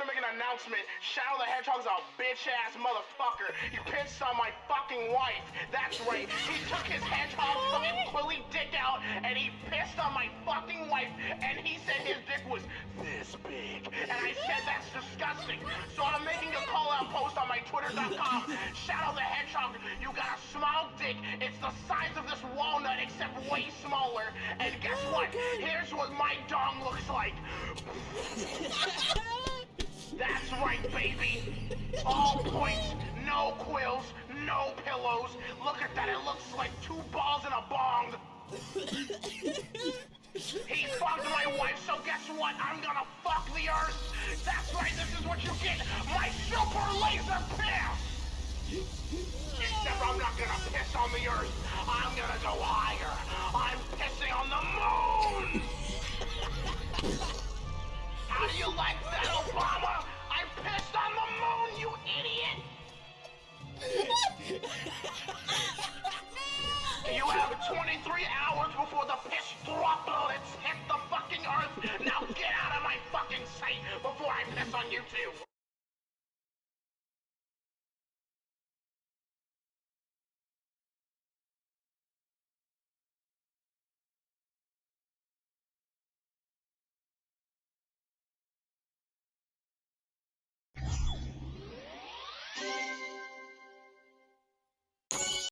to make an announcement. Shadow the Hedgehog's a bitch ass motherfucker. He pissed on my fucking wife. That's right. He took his hedgehog fucking quilly dick out and he pissed on my fucking wife and he said his dick was this big. And I said that's disgusting. So I'm making a call out post on my twitter.com. Shadow the Hedgehog, you got a small dick. It's the size of this walnut except way smaller. And guess what? Oh Here's what my dong looks like. Baby. All points, no quills, no pillows. Look at that, it looks like two balls in a bong. He fucked my wife, so guess what? I'm gonna fuck the earth. That's right, this is what you get. My super laser piss. On you too.